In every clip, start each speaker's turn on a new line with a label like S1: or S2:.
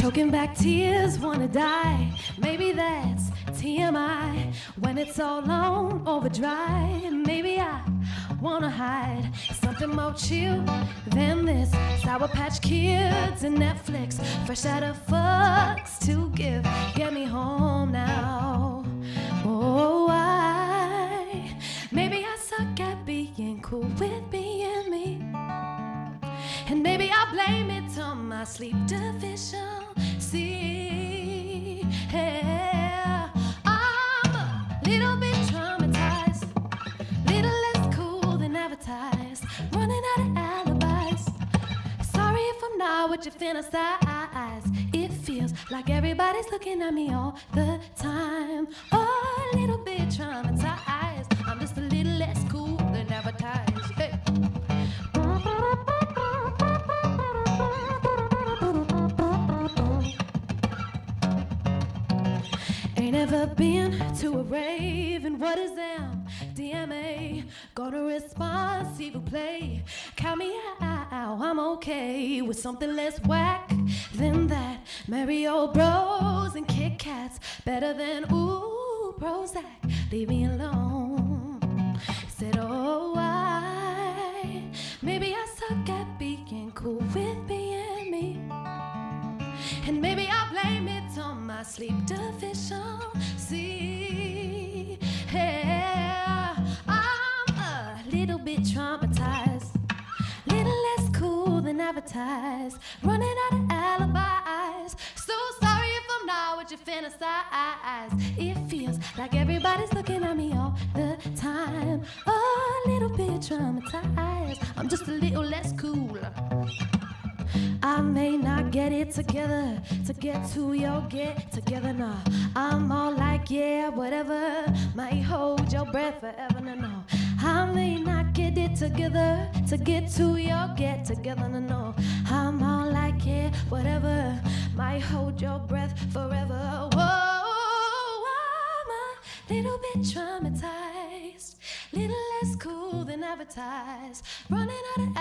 S1: Choking back tears, wanna die. Maybe that's TMI. When it's all on overdrive, maybe I wanna hide something more chill than this. Sour Patch Kids and Netflix, fresh out of fucks to give. Get me home now. Oh, I maybe I suck at being cool blame it on my sleep deficiency. Yeah, I'm a little bit traumatized, little less cool than advertised, running out of alibis. Sorry if I'm not what you fantasize. It feels like everybody's looking at me all the time. Oh, a little bit traumatized. Ain't ever been to a rave, and what is them? DMA, gonna respond, who play. Count me out, I'm okay with something less whack than that. Old bros and Kit Kats, better than ooh, Prozac. Leave me alone. Said, oh, why? maybe And maybe I blame it on my sleep deficiency. Yeah, I'm a little bit traumatized, little less cool than advertised, running out of alibis. So sorry if I'm not what you fantasize. It feels like everybody's looking at me all the time. A little bit traumatized. I'm just a little less cool. I may not get it together to get to your get together now. I'm all like, yeah, whatever. Might hold your breath forever, no, no. I may not get it together to get to your get together, no, no. I'm all like, yeah, whatever. Might hold your breath forever. Whoa, I'm a little bit traumatized, little less cool than advertised, running out of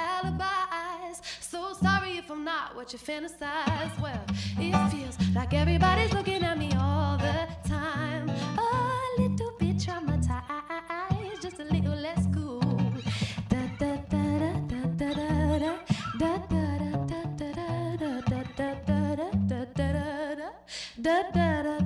S1: if what you fantasize. Well, it feels like everybody's looking at me all the time. A little bit traumatized, just a little less cool. Da Da da da da da da da da da da da da da da da da da da da da